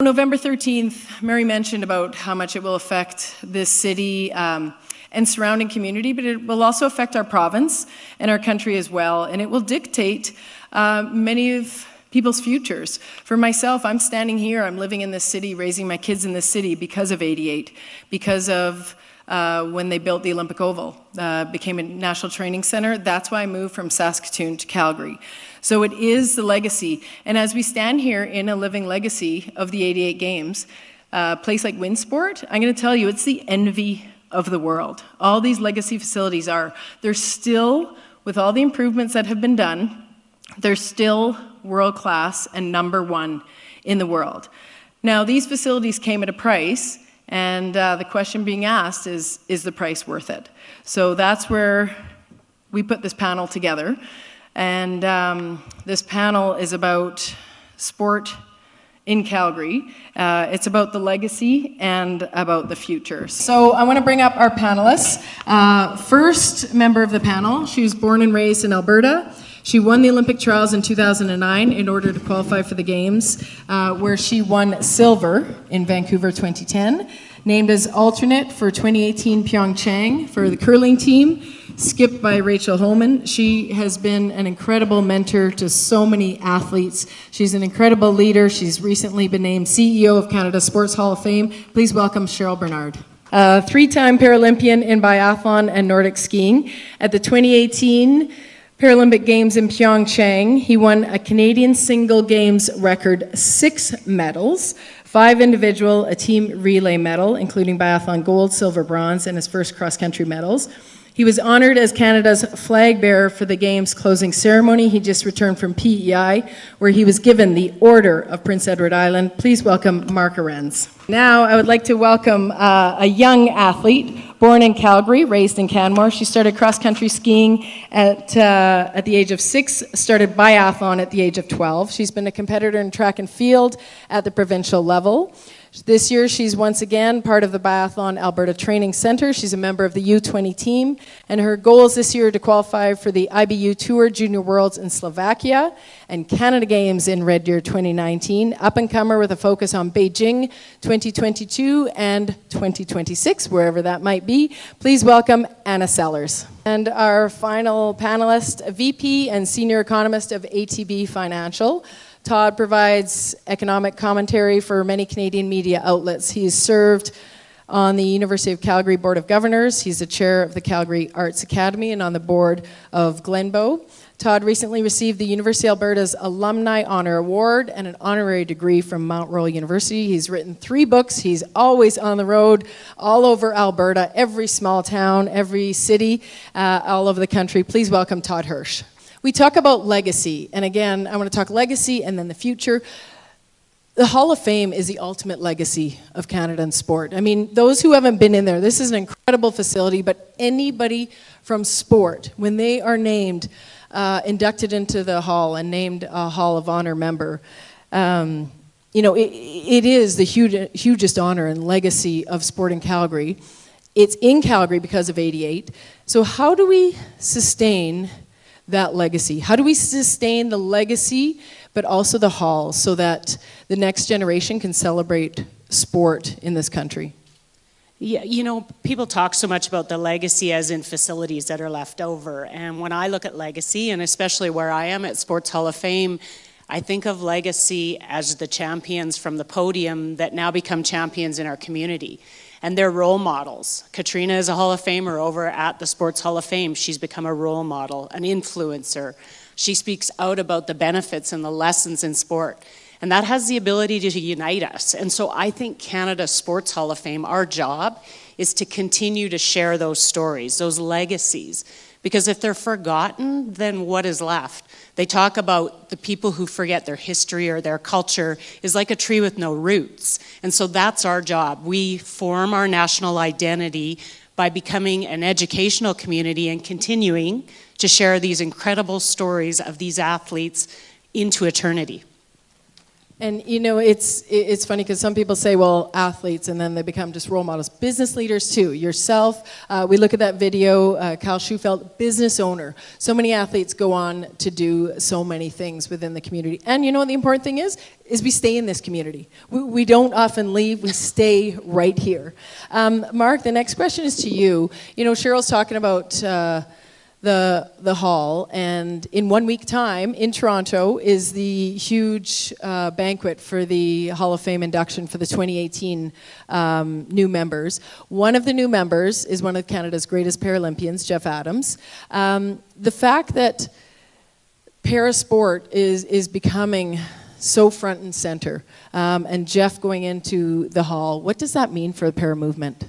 November 13th, Mary mentioned about how much it will affect this city um, and surrounding community, but it will also affect our province and our country as well, and it will dictate uh, many of people's futures. For myself, I'm standing here, I'm living in this city, raising my kids in this city because of 88, because of uh, when they built the Olympic Oval, uh, became a national training center. That's why I moved from Saskatoon to Calgary. So it is the legacy. And as we stand here in a living legacy of the 88 games, uh, a place like Winsport, I'm going to tell you, it's the envy of the world. All these legacy facilities are. They're still, with all the improvements that have been done, they're still world class and number one in the world. Now, these facilities came at a price, and uh, the question being asked is, is the price worth it? So that's where we put this panel together. And um, this panel is about sport in Calgary. Uh, it's about the legacy and about the future. So I want to bring up our panelists. Uh, first member of the panel, she was born and raised in Alberta. She won the Olympic trials in 2009 in order to qualify for the Games, uh, where she won silver in Vancouver 2010. Named as alternate for 2018 Pyeongchang for the curling team, skipped by Rachel Homan. She has been an incredible mentor to so many athletes. She's an incredible leader. She's recently been named CEO of Canada Sports Hall of Fame. Please welcome Cheryl Bernard. Uh, three-time Paralympian in biathlon and Nordic skiing. At the 2018 Paralympic Games in Pyeongchang, he won a Canadian single games record six medals, five individual, a team relay medal, including biathlon gold, silver, bronze, and his first cross-country medals. He was honored as Canada's flag bearer for the Games closing ceremony. He just returned from PEI, where he was given the Order of Prince Edward Island. Please welcome Mark Arendz. Now, I would like to welcome uh, a young athlete, born in Calgary, raised in Canmore. She started cross-country skiing at, uh, at the age of six, started biathlon at the age of 12. She's been a competitor in track and field at the provincial level. This year, she's once again part of the Biathlon Alberta Training Center. She's a member of the U20 team, and her goals this year to qualify for the IBU Tour Junior Worlds in Slovakia and Canada Games in Red Deer 2019. Up and comer with a focus on Beijing 2022 and 2026, wherever that might be. Please welcome Anna Sellers. And our final panelist, VP and Senior Economist of ATB Financial, Todd provides economic commentary for many Canadian media outlets. He's served on the University of Calgary Board of Governors. He's the chair of the Calgary Arts Academy and on the board of Glenbow. Todd recently received the University of Alberta's Alumni Honor Award and an honorary degree from Mount Royal University. He's written three books. He's always on the road all over Alberta, every small town, every city, uh, all over the country. Please welcome Todd Hirsch. We talk about legacy, and again, I want to talk legacy and then the future. The Hall of Fame is the ultimate legacy of Canada and sport. I mean, those who haven't been in there, this is an incredible facility, but anybody from sport, when they are named, uh, inducted into the Hall and named a Hall of Honor member, um, you know, it, it is the huge, hugest honor and legacy of sport in Calgary. It's in Calgary because of 88. So how do we sustain that legacy? How do we sustain the legacy, but also the hall, so that the next generation can celebrate sport in this country? Yeah, you know, people talk so much about the legacy as in facilities that are left over. And when I look at legacy, and especially where I am at Sports Hall of Fame, I think of legacy as the champions from the podium that now become champions in our community and they're role models. Catriona is a Hall of Famer over at the Sports Hall of Fame. She's become a role model, an influencer. She speaks out about the benefits and the lessons in sport. And that has the ability to unite us. And so I think Canada Sports Hall of Fame, our job is to continue to share those stories, those legacies. Because if they're forgotten, then what is left? They talk about the people who forget their history or their culture is like a tree with no roots. And so that's our job. We form our national identity by becoming an educational community and continuing to share these incredible stories of these athletes into eternity. And you know, it's it's funny because some people say, well, athletes, and then they become just role models. Business leaders too. Yourself. Uh, we look at that video. Uh, Kyle Shewfelt, business owner. So many athletes go on to do so many things within the community. And you know what the important thing is? Is we stay in this community. We, we don't often leave. We stay right here. Um, Mark, the next question is to you. You know, Cheryl's talking about. Uh, the the hall and in one week time in Toronto is the huge uh, banquet for the Hall of Fame induction for the 2018 um, new members. One of the new members is one of Canada's greatest Paralympians, Jeff Adams. Um, the fact that parasport is is becoming so front and center, um, and Jeff going into the hall, what does that mean for the para movement?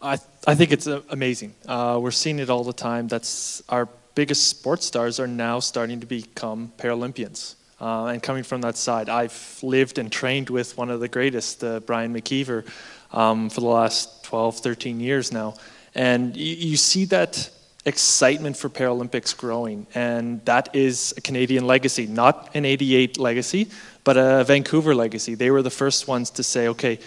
I, I think it's uh, amazing. Uh, we're seeing it all the time. That's our biggest sports stars are now starting to become Paralympians. Uh, and coming from that side, I've lived and trained with one of the greatest, uh, Brian McKeever, um, for the last 12, 13 years now. And you, you see that excitement for Paralympics growing. And that is a Canadian legacy, not an 88 legacy, but a Vancouver legacy. They were the first ones to say, okay,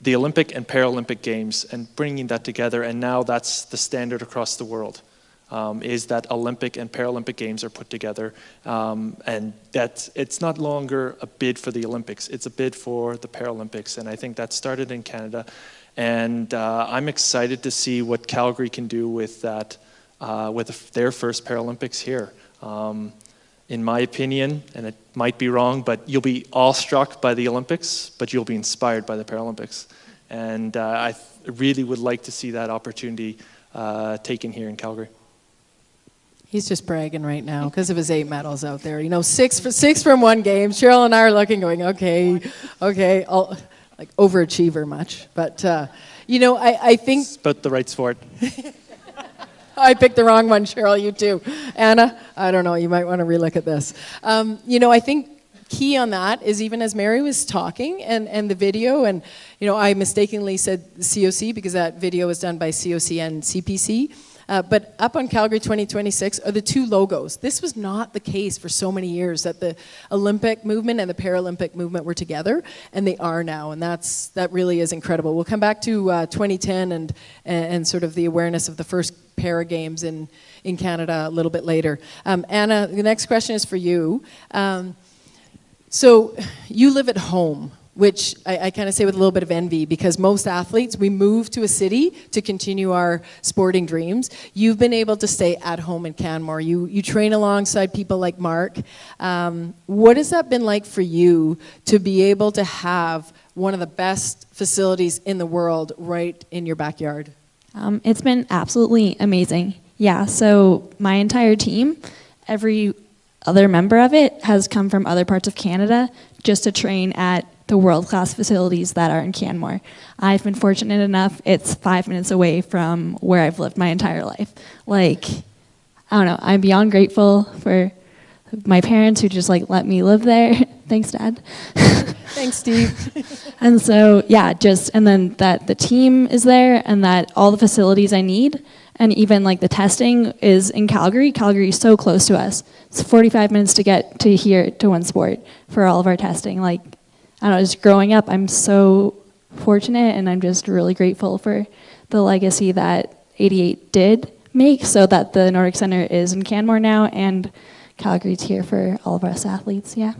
the Olympic and Paralympic Games and bringing that together, and now that's the standard across the world. Um, is that Olympic and Paralympic Games are put together, um, and that it's not longer a bid for the Olympics; it's a bid for the Paralympics, and I think that started in Canada, and uh, I'm excited to see what Calgary can do with that, uh, with their first Paralympics here. Um, in my opinion, and it might be wrong, but you'll be awestruck by the Olympics, but you'll be inspired by the Paralympics. And uh, I really would like to see that opportunity uh, taken here in Calgary. He's just bragging right now because of his eight medals out there. You know, six for six from one game. Cheryl and I are looking, going, okay, okay, I'll, like overachiever much, but uh, you know, I, I think It's about the right sport. I picked the wrong one, Cheryl. You too, Anna. I don't know. You might want to relook at this. Um, you know, I think key on that is even as Mary was talking and, and the video, and you know, I mistakenly said COC because that video was done by COC and CPC. Uh, but up on Calgary 2026 are the two logos. This was not the case for so many years that the Olympic movement and the Paralympic movement were together, and they are now, and that's that really is incredible. We'll come back to uh, 2010 and, and sort of the awareness of the first Para Games in in Canada a little bit later. Um, Anna, the next question is for you. Um, so you live at home, which I, I kind of say with a little bit of envy because most athletes, we move to a city to continue our sporting dreams. You've been able to stay at home in Canmore. You, you train alongside people like Mark. Um, what has that been like for you to be able to have one of the best facilities in the world right in your backyard? Um, it's been absolutely amazing. Yeah, so my entire team, every other member of it has come from other parts of Canada just to train at the world class facilities that are in Canmore. I've been fortunate enough, it's five minutes away from where I've lived my entire life. Like, I don't know, I'm beyond grateful for my parents who just like let me live there. Thanks, Dad. Thanks, Steve. And so, yeah, just, and then that the team is there and that all the facilities I need and even like the testing is in Calgary. Calgary is so close to us. It's 45 minutes to get to here to Winsport for all of our testing. Like, I don't know, just growing up, I'm so fortunate and I'm just really grateful for the legacy that 88 did make so that the Nordic Center is in Canmore now and Calgary's here for all of us athletes, yeah.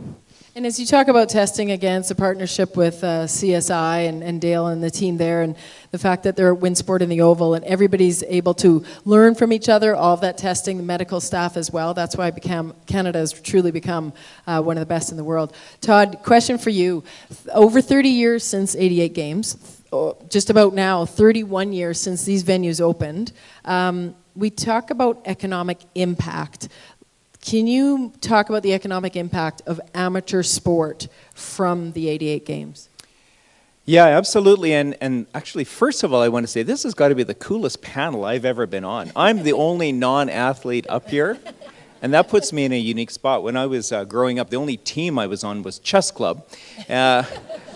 And as you talk about testing against a partnership with uh, CSI and, and Dale and the team there, and the fact that they're at Winsport in the Oval, and everybody's able to learn from each other, all of that testing, the medical staff as well. That's why become, Canada has truly become uh, one of the best in the world. Todd, question for you: Over 30 years since 88 Games, oh, just about now 31 years since these venues opened. Um, we talk about economic impact. Can you talk about the economic impact of amateur sport from the 88 games? Yeah, absolutely. And, and actually, first of all, I want to say this has got to be the coolest panel I've ever been on. I'm the only non athlete up here, and that puts me in a unique spot. When I was uh, growing up, the only team I was on was chess club, uh,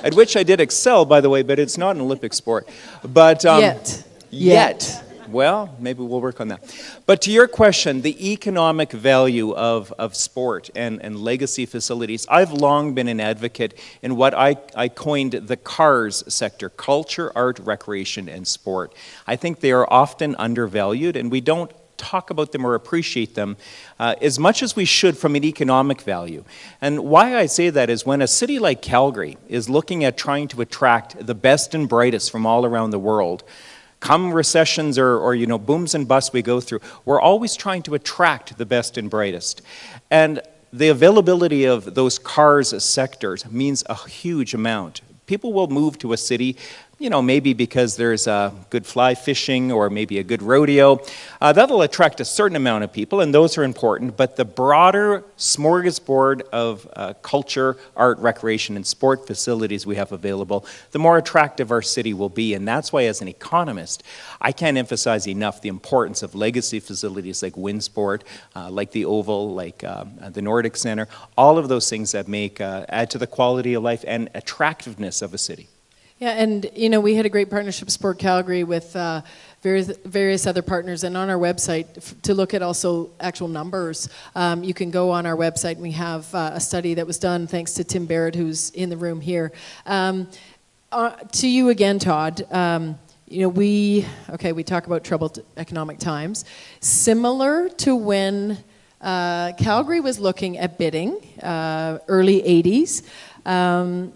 at which I did excel, by the way, but it's not an Olympic sport. But um, Yet. Yet. Well, maybe we'll work on that. But to your question, the economic value of, of sport and, and legacy facilities, I've long been an advocate in what I, I coined the CARS sector culture, art, recreation, and sport. I think they are often undervalued, and we don't talk about them or appreciate them uh, as much as we should from an economic value. And why I say that is when a city like Calgary is looking at trying to attract the best and brightest from all around the world, come recessions or, or you know booms and busts we go through, we're always trying to attract the best and brightest. And the availability of those cars sectors means a huge amount. People will move to a city you know, maybe because there's a good fly fishing or maybe a good rodeo. Uh, that'll attract a certain amount of people, and those are important, but the broader smorgasbord of uh, culture, art, recreation, and sport facilities we have available, the more attractive our city will be. And that's why, as an economist, I can't emphasize enough the importance of legacy facilities like Winsport, uh, like the Oval, like um, the Nordic Center, all of those things that make, uh, add to the quality of life and attractiveness of a city. Yeah, and you know, we had a great partnership, Sport Calgary, with uh, various, various other partners. And on our website, to look at also actual numbers, um, you can go on our website and we have uh, a study that was done thanks to Tim Barrett, who's in the room here. Um, uh, to you again, Todd. Um, you know, we, okay, we talk about troubled economic times. Similar to when uh, Calgary was looking at bidding, uh, early 80s, um,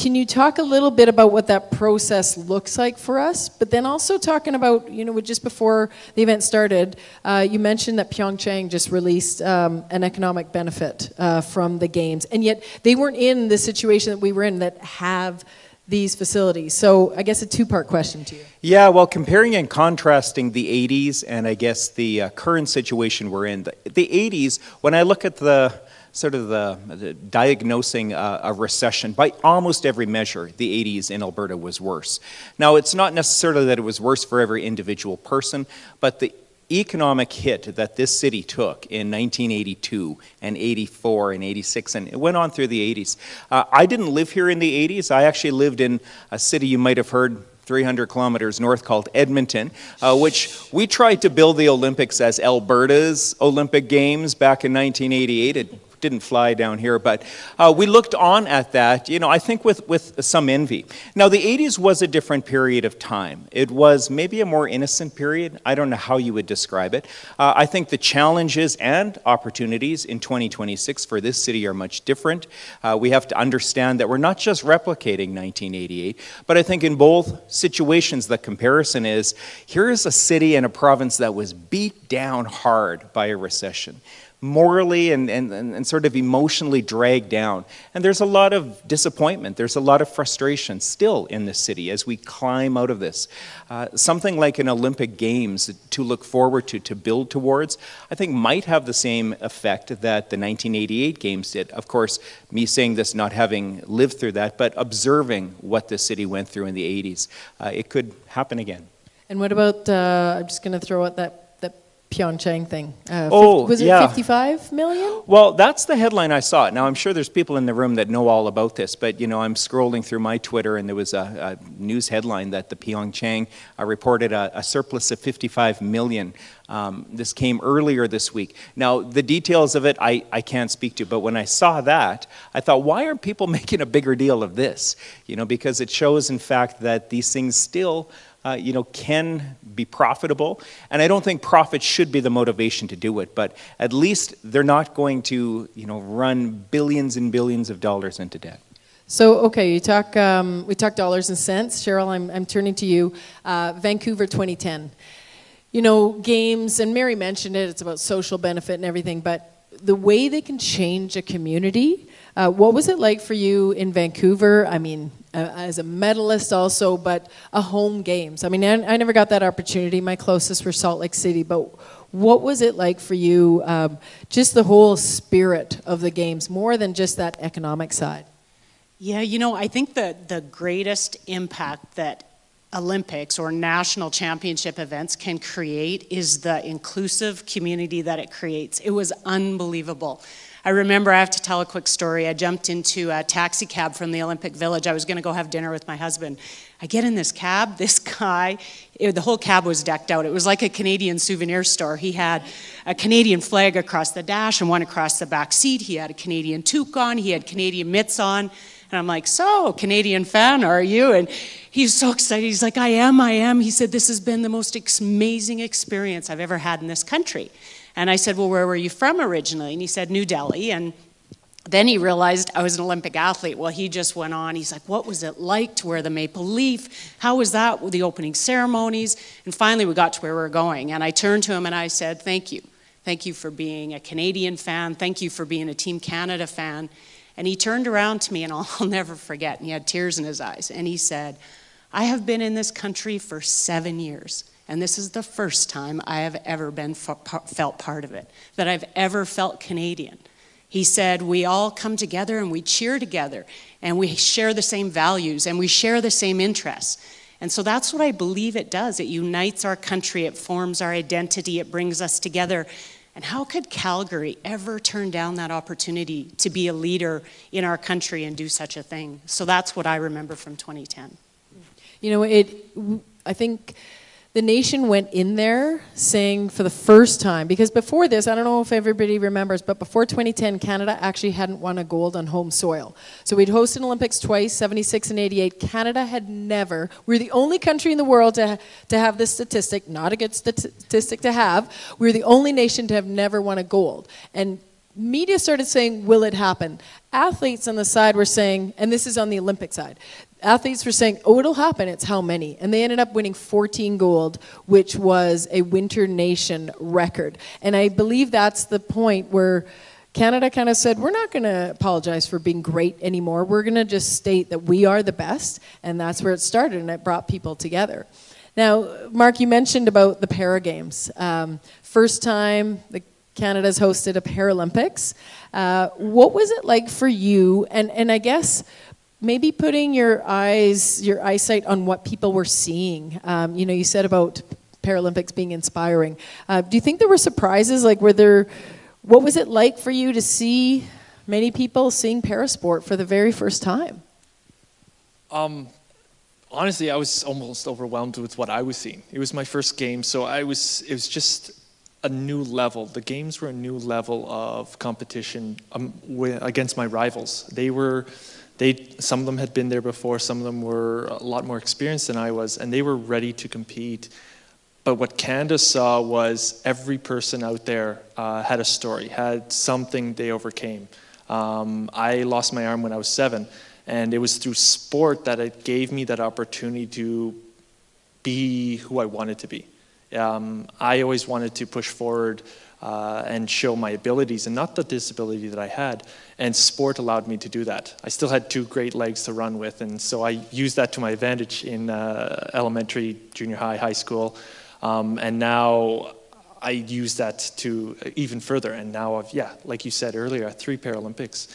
can you talk a little bit about what that process looks like for us? But then also talking about, you know, just before the event started, uh, you mentioned that Pyeongchang just released um, an economic benefit uh, from the games, and yet they weren't in the situation that we were in that have these facilities. So I guess a two-part question to you. Yeah, well, comparing and contrasting the 80s and I guess the uh, current situation we're in, the, the 80s, when I look at the sort of the, the diagnosing uh, a recession by almost every measure the 80s in alberta was worse. Now it's not necessarily that it was worse for every individual person but the economic hit that this city took in 1982 and 84 and 86 and it went on through the 80s uh, i didn't live here in the 80s i actually lived in a city you might have heard 300 kilometers north called Edmonton, uh, which we tried to build the Olympics as Alberta's Olympic Games back in 1988. It didn't fly down here, but uh, we looked on at that, you know, I think with, with some envy. Now, the 80s was a different period of time. It was maybe a more innocent period. I don't know how you would describe it. Uh, I think the challenges and opportunities in 2026 for this city are much different. Uh, we have to understand that we're not just replicating 1988, but I think in both situations, the comparison is here is a city and a province that was beat down hard by a recession morally and, and, and sort of emotionally dragged down. And there's a lot of disappointment, there's a lot of frustration still in the city as we climb out of this. Uh, something like an Olympic Games to look forward to, to build towards, I think might have the same effect that the 1988 Games did. Of course, me saying this not having lived through that, but observing what the city went through in the 80s, uh, it could happen again. And what about, uh, I'm just going to throw out that Pyeongchang thing. Uh, oh, was it yeah. 55 million? Well, that's the headline I saw. Now, I'm sure there's people in the room that know all about this, but you know, I'm scrolling through my Twitter, and there was a, a news headline that the Pyeongchang uh, reported a, a, surplus of 55 million. Um, this came earlier this week. Now, the details of it I, I can't speak to, but when I saw that, I thought, why aren't people making a bigger deal of this? You know, because it shows, in fact, that these things still uh, you know, can be profitable. And I don't think profit should be the motivation to do it, but at least they're not going to, you know, run billions and billions of dollars into debt. So, okay, you talk, um, we talk dollars and cents. Cheryl, I'm, I'm turning to you. Uh, Vancouver 2010. You know, games, and Mary mentioned it, it's about social benefit and everything, but the way they can change a community, uh, what was it like for you in Vancouver? I mean, uh, as a medalist also, but a home games. I mean, I, I, never got that opportunity. My closest were Salt Lake City, but what was it like for you, um, just the whole spirit of the games, more than just that economic side? Yeah, you know, I think that the greatest impact that Olympics or national championship events can create is the inclusive community that it creates. It was unbelievable. I remember I have to tell a quick story. I jumped into a taxi cab from the Olympic Village. I was going to go have dinner with my husband. I get in this cab. This guy, it, the whole cab was decked out. It was like a Canadian souvenir store. He had a Canadian flag across the dash and one across the back seat. He had a Canadian toque on. He had Canadian mitts on. And I'm like, so, Canadian fan, are you? And he's so excited. He's like, I am, I am. He said, this has been the most amazing experience I've ever had in this country. And I said, well, where were you from originally? And he said, New Delhi. And then he realized I was an Olympic athlete. Well, he just went on. He's like, what was it like to wear the maple leaf? How was that with the opening ceremonies? And finally, we got to where we were going. And I turned to him and I said, thank you. Thank you for being a Canadian fan. Thank you for being a Team Canada fan. And he turned around to me, and I'll, I'll never forget, and he had tears in his eyes. And he said, I have been in this country for seven years, and this is the first time I have ever been felt part of it, that I've ever felt Canadian. He said, We all come together and we cheer together, and we share the same values, and we share the same interests. And so that's what I believe it does. It unites our country, it forms our identity, it brings us together. And how could Calgary ever turn down that opportunity to be a leader in our country and do such a thing? So that's what I remember from 2010. You know, it. I think the nation went in there saying for the first time, because before this, I don't know if everybody remembers, but before 2010, Canada actually hadn't won a gold on home soil. So we'd hosted Olympics twice, 76 and 88. Canada had never, we we're the only country in the world to, to have this statistic, not a good statistic to have. We we're the only nation to have never won a gold. And media started saying, will it happen? Athletes on the side were saying, and this is on the Olympic side, athletes were saying, oh, it'll happen, it's how many? And they ended up winning 14 gold, which was a winter nation record. And I believe that's the point where Canada kind of said, we're not going to apologize for being great anymore. We're going to just state that we are the best. And that's where it started, and it brought people together. Now, Mark, you mentioned about the Para Games. Um, first time the Canada's hosted a Paralympics. Uh, what was it like for you? And, and I guess maybe putting your eyes, your eyesight on what people were seeing. Um, you know, you said about Paralympics being inspiring. Uh, do you think there were surprises? Like, were there, what was it like for you to see many people seeing parasport for the very first time? Um, honestly, I was almost overwhelmed with what I was seeing. It was my first game, so I was, it was just a new level. The games were a new level of competition um, against my rivals. They were, they, some of them had been there before, some of them were a lot more experienced than I was, and they were ready to compete. But what Canada saw was every person out there uh, had a story, had something they overcame. Um, I lost my arm when I was seven, and it was through sport that it gave me that opportunity to be who I wanted to be. Um, I always wanted to push forward uh, and show my abilities and not the disability that I had. And sport allowed me to do that. I still had two great legs to run with, and so I used that to my advantage in uh, elementary, junior high, high school. Um, and now I use that to even further. And now I've, yeah, like you said earlier, three Paralympics.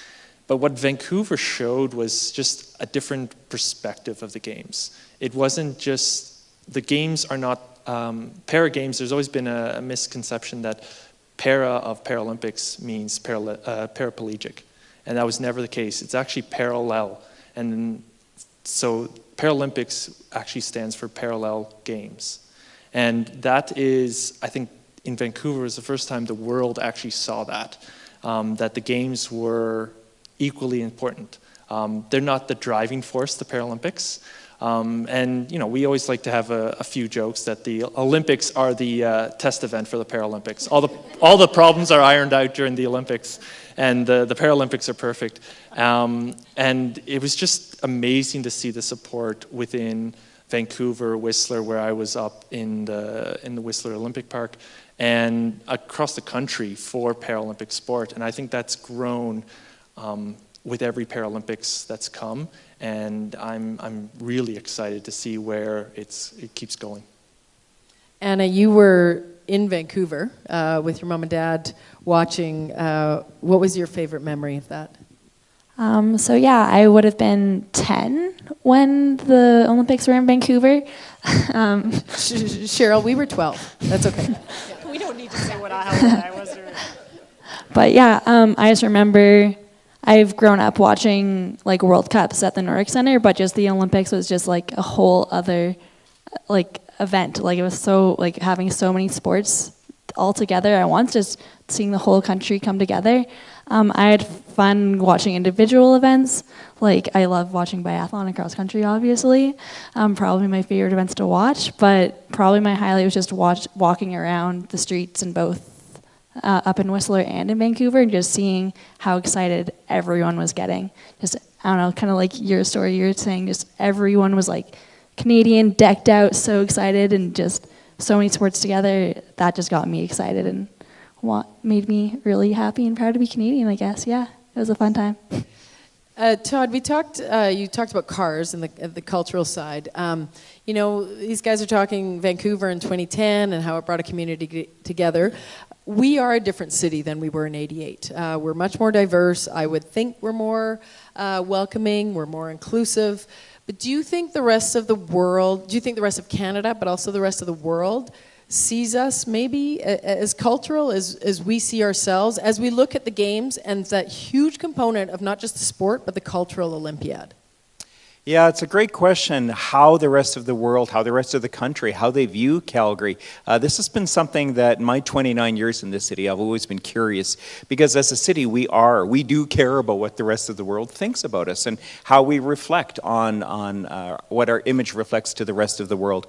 But what Vancouver showed was just a different perspective of the games. It wasn't just, the games are not, um, para games, there's always been a, a misconception that para of Paralympics means para, uh, paraplegic. And that was never the case. It's actually parallel. And so Paralympics actually stands for Parallel Games. And that is, I think, in Vancouver was the first time the world actually saw that, um, that the games were equally important. Um, they're not the driving force, the Paralympics, um, and you know, we always like to have a, a, few jokes that the Olympics are the uh, test event for the Paralympics. All the all the problems are ironed out during the Olympics, and the, the Paralympics are perfect. Um, and it was just amazing to see the support within Vancouver, Whistler, where I was up in the in the Whistler Olympic Park, and across the country for Paralympic sport. And I think that's grown um, with every Paralympics that's come and I'm, I'm really excited to see where it's, it keeps going. Anna, you were in Vancouver uh, with your mom and dad watching. Uh, what was your favorite memory of that? Um, so yeah, I would have been 10 when the Olympics were in Vancouver. um, Cheryl, we were 12. That's okay. we don't need to say what I, I was. But yeah, um, I just remember I've grown up watching like World Cups at the Nordic Center, but just the Olympics was just like a whole other like event. Like it was so like having so many sports all together at once, just seeing the whole country come together. Um, I had fun watching individual events. Like I love watching biathlon and cross country, obviously. Um, probably my favorite events to watch, but probably my highlight was just watch, walking around the streets in both uh, up in Whistler and in Vancouver and just seeing how excited everyone was getting. Just, I don't know, kind of like your story you were saying, just everyone was like Canadian, decked out, so excited, and just so many sports together. That just got me excited and what made me really happy and proud to be Canadian, I guess. Yeah, it was a fun time. Uh, Todd, we talked. Uh, you talked about cars and the, the cultural side. Um, you know, these guys are talking Vancouver in 2010 and how it brought a community together. We are a different city than we were in '88. Uh, we're much more diverse. I would think we're more uh, welcoming. We're more inclusive. But do you think the rest of the world? Do you think the rest of Canada, but also the rest of the world? sees us maybe as cultural as, as we see ourselves as we look at the games and that huge component of not just the sport but the cultural olympiad Yeah, it's a great question how the rest of the world, how the rest of the country, how they view Calgary. Uh, this has been something that my 29 years in this city, I've always been curious because as a city, we are, we do care about what the rest of the world thinks about us and how we reflect on, on uh, what our image reflects to the rest of the world.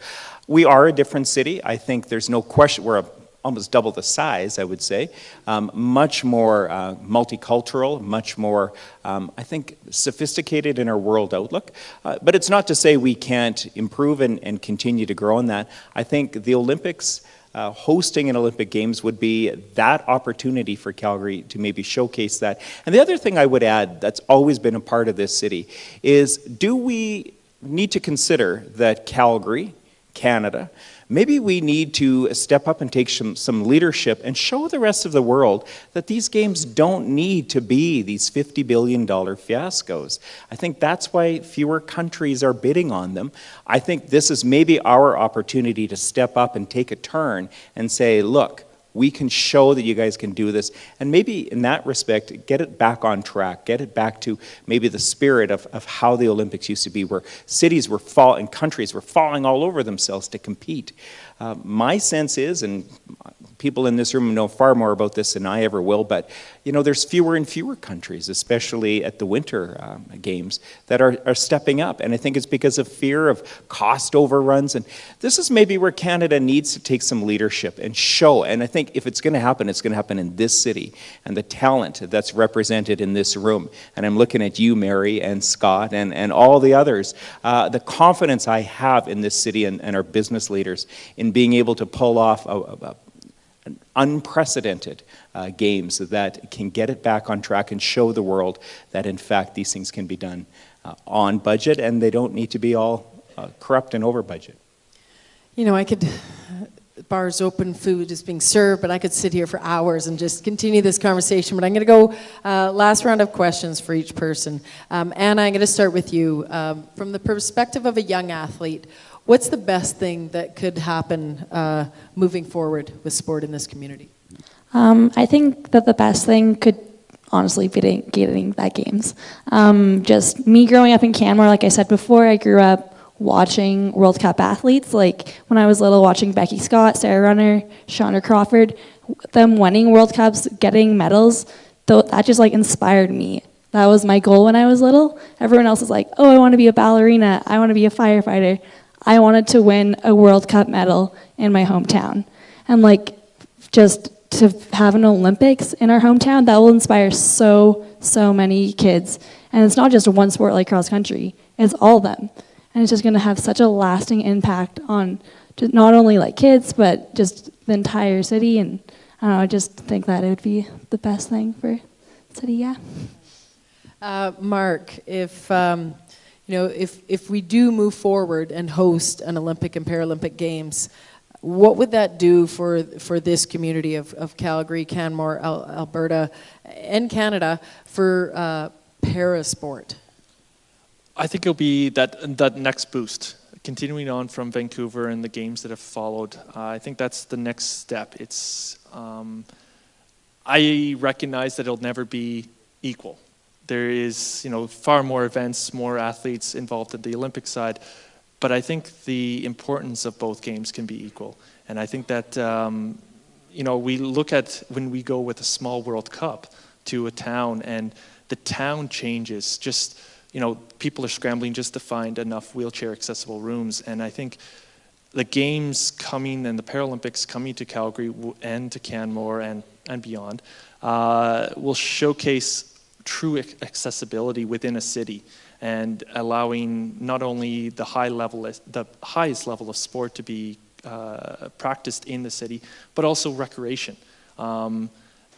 We are a different city. I think there's no question, we're a almost double the size, I would say. Um, much more uh, multicultural, much more, um, I think, sophisticated in our world outlook. Uh, but it's not to say we can't improve and, and continue to grow in that. I think the Olympics. Uh, hosting an Olympic Games would be that opportunity for Calgary to maybe showcase that. And the other thing I would add that's always been a part of this city is do we need to consider that Calgary, Canada, maybe we need to step up and take some, some leadership and show the rest of the world that these games don't need to be these $50 billion fiascos. I think that's why fewer countries are bidding on them. I think this is maybe our opportunity to step up and take a turn and say, look, we can show that you guys can do this. And maybe in that respect, get it back on track, get it back to maybe the spirit of, of how the Olympics used to be, where cities were fall and countries were falling all over themselves to compete. Uh, my sense is, and people in this room know far more about this than I ever will, but you know, there's fewer and fewer countries, especially at the winter um, games, that are, are stepping up. And I think it's because of fear of cost overruns. And this is maybe where Canada needs to take some leadership and show. And I think if it's going to happen, it's going to happen in this city and the talent that's represented in this room. And I'm looking at you, Mary, and Scott, and, and all the others. Uh, the confidence I have in this city and, and our business leaders in being able to pull off a, a, unprecedented uh, games that can get it back on track and show the world that in fact these things can be done uh, on budget and they don't need to be all uh, corrupt and over budget. you know i could bars open food is being served but i could sit here for hours and just continue this conversation but i'm going to go uh, last round of questions for each person um, i'm going to start with you um, from the perspective of a young athlete what's the best thing that could happen uh, moving forward with sport in this community Um, I think that the best thing could honestly be getting, that games. Um, just me growing up in Canmore, like I said before, I grew up watching World Cup athletes. Like when I was little, watching Beckie Scott, Sara Renner, Chandra Crawford, them winning World Cups, getting medals. That just like inspired me. That was my goal when I was little. Everyone else is like, oh, I want to be a ballerina. I want to be a firefighter. I wanted to win a World Cup medal in my hometown. And like, just to have an Olympics in our hometown, that will inspire so, so many kids. And it's not just one sport like cross country, it's all of them. And it's just going to have such a lasting impact on just not only like kids, but just the entire city. And I don't know, I just think that it would be the best thing for city, yeah. Uh, Mark, if um, you know, if if we do move forward and host an Olympic and Paralympic Games, what would that do for for this community of, of Calgary, Canmore, Al- Alberta, and Canada for uh, para sport? I think it'll be that that next boost, continuing on from Vancouver and the games that have followed. Uh, I think that's the next step. It's um, I recognize that it'll never be equal. There is, you know, far more events, more athletes involved in the Olympic side, but I think the importance of both games can be equal. And I think that, um, you know, we look at when we go with a small World Cup to a town and the town changes. Just, you know, people are scrambling just to find enough wheelchair accessible rooms. And I think the games coming and the Paralympics coming to Calgary and to Canmore and, and beyond uh, will showcase true accessibility within a city and allowing not only the high level, the highest level of sport to be uh, practiced in the city, but also recreation. Um,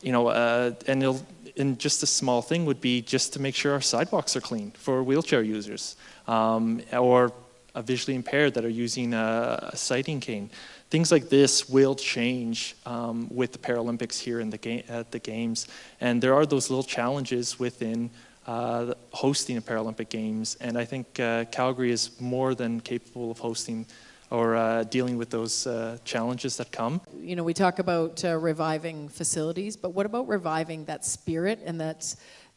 you know, uh, and and just a small thing would be just to make sure our sidewalks are clean for wheelchair users um, or a visually impaired that are using a, a sighting cane. Things like this will change um, with the Paralympics here in the ga at the Games. And there are those little challenges within uh, hosting a Paralympic Games. And I think uh, Calgary is more than capable of hosting or uh, dealing with those uh, challenges that come. You know, we talk about uh, reviving facilities, but what about reviving that spirit and that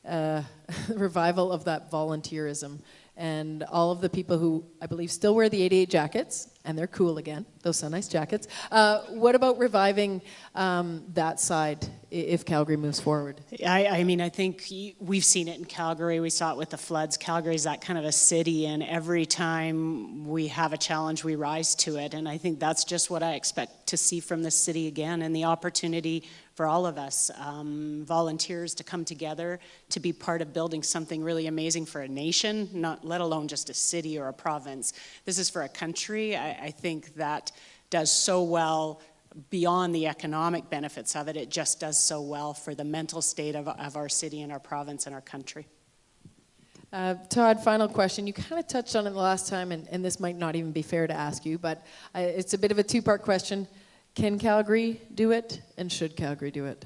uh, revival of that volunteerism? and all of the people who I believe still wear the 88 jackets, and they're cool again, those so nice jackets. Uh, what about reviving um, that side if Calgary moves forward? I, I, mean, I think we've seen it in Calgary. We saw it with the floods. Calgary is that kind of a city, and every time we have a challenge, we rise to it. And I think that's just what I expect to see from this city again, and the opportunity for all of us, um, volunteers to come together to be part of building something really amazing for a nation, not let alone just a city or a province. This is for a country. I, I think that does so well beyond the economic benefits of it, it just does so well for the mental state of, of our city and our province and our country. Uh, Todd, final question. You kind of touched on it the last time, and, and, this might not even be fair to ask you, but uh, it's a bit of a two-part question. Can Calgary do it, and should Calgary do it?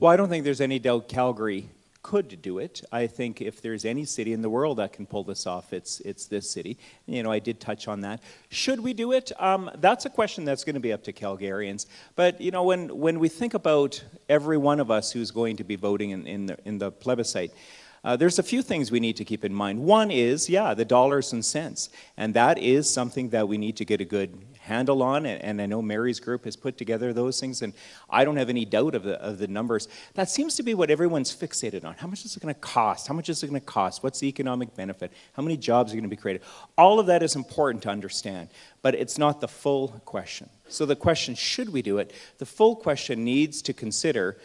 Well, I don't think there's any doubt Calgary could do it. I think if there's any city in the world that can pull this off, it's, it's this city. You know, I did touch on that. Should we do it? Um, that's a question that's going to be up to Calgarians. But, you know, when, when we think about every one of us who's going to be voting in, in, the, in the plebiscite, uh, there's a few things we need to keep in mind. One is, yeah, the dollars and cents. And that is something that we need to get a good handle on, and, and, I know Mary's group has put together those things, and I don't have any doubt of the, of the numbers. That seems to be what everyone's fixated on. How much is it going to cost? How much is it going to cost? What's the economic benefit? How many jobs are going to be created? All of that is important to understand, but it's not the full question. So the question, should we do it? The full question needs to consider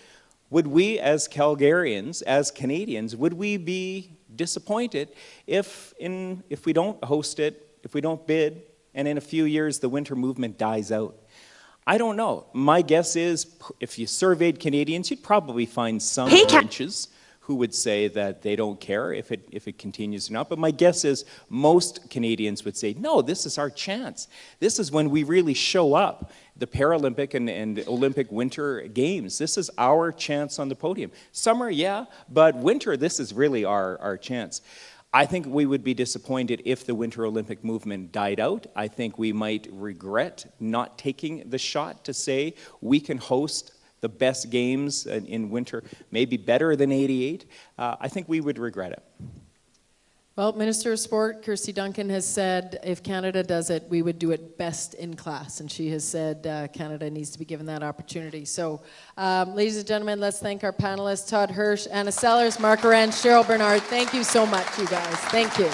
would we as Calgarians, as Canadians, would we be disappointed if, in, if we don't host it, if we don't bid, and in a few years the winter movement dies out? I don't know. My guess is if you surveyed Canadians, you'd probably find some hey, inches who would say that they don't care if it, if it continues or not. But my guess is most Canadians would say, no, this is our chance. This is when we really show up, the Paralympic and, and Olympic Winter Games. This is our chance on the podium. Summer, yeah, but winter, this is really our, our chance. I think we would be disappointed if the Winter Olympic movement died out. I think we might regret not taking the shot to say we can host the best games in winter, maybe better than 88, uh, I think we would regret it. Well, Minister of Sport, Kirsty Duncan, has said if Canada does it, we would do it best in class. And she has said uh, Canada needs to be given that opportunity. So, um, ladies and gentlemen, let's thank our panelists Todd Hirsch, Anna Sellers, Mark Arend, Cheryl Bernard. Thank you so much, you guys. Thank you.